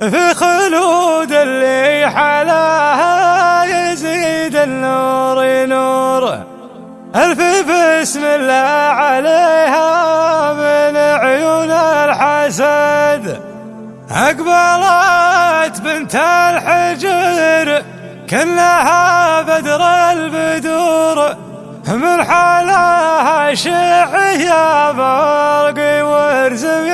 في خلود اللي حلاها يزيد النور نور ألف بسم الله عليها من عيون الحسد. أقبلت بنت الحجر كلها بدر البدور. من حالها شعيا برقي ورزم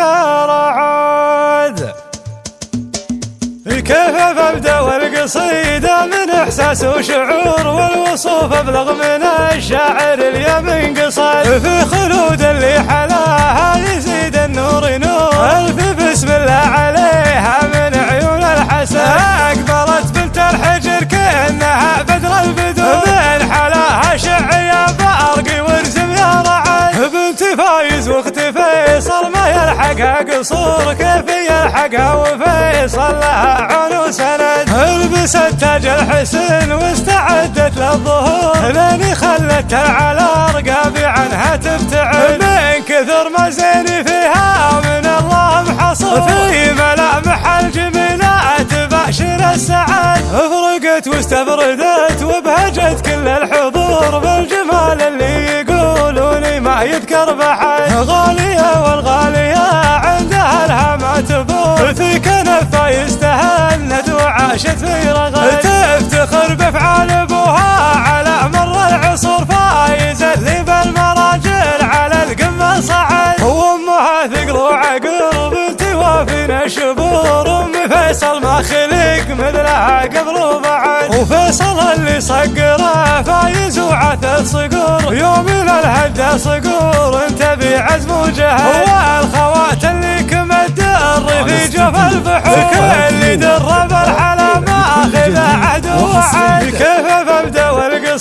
والقصيده من إحساس وشعور والوصوف أبلغ من الشاعر اليمن قصد في خلود اللي حلاها يزيد النور نور. ألف بسم الله عليها من عيون الحسن. اقبلت بنت الحجر كأنها بدر البدور من حلاها شعيا بارقي ورزم يا رعد. بنت فايز واخت فيصل ما يلحقها قصور. كيف يلحقها وفيصل لها تاج الحسن واستعدت للظهور. لاني خلتها على رقابي عنها تبتعد. من كثر ما زيني فيها من الله محصور. في ملامح الجميلات بأشر السعد. فرقت واستبردت وبهجت كل الحضور. بالجمال اللي يقولوني ما يذكر بحد. غالية والغالية عندها لها ما تفور في كنفة يستهند وعاشت في رغد تفتخر بافعال ابوها على مر العصور فايز اللي بالمراجل على القمة صعد. وامها ثقل وعقل بنتي وافينا الشبور أم فيصل ما خلق مثلها قبل وبعد. وفيصل اللي صقره فايز وعث صقور. يوم الهدى صقور انت بعزم وجهد.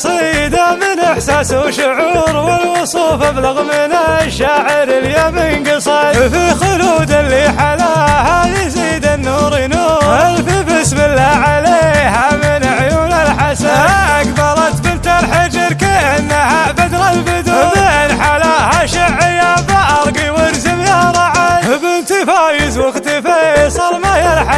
والقصيده من إحساس وشعور والوصوف أبلغ من الشاعر اليمن قصد في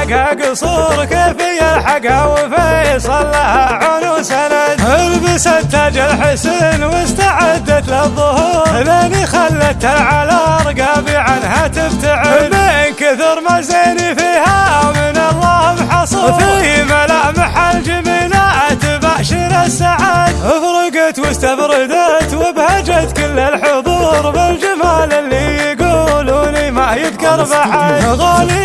ما يلحقها قصور كيف يلحقها وفيصل لها عون سند البست تاج الحسن واستعدت للظهور. لاني خلتها على رقابي عنها تبتعد من كثر ما زيني فيها من الله محصور. في ملامح الجميلات بأشر السعد. فرقت واستبردت وبهجت كل الحضور. بالجمال اللي يقولوني ما يذكر بحد غالية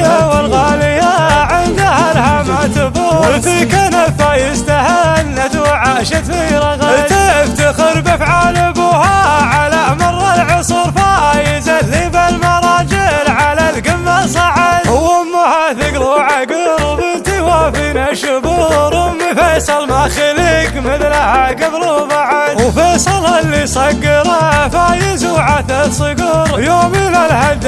كنفة يستهنت وعاشت في رغد تفتخر بافعال أبوها. على مر العصور فايز اللي بالمراجل على القمة صعد. وأمها ثقل وعقل بنتي وافينا الشبور أم فيصل ما خلق مثلها قبل وبعد. وفيصل اللي صقره فايز وعث صقور. يوم الهدى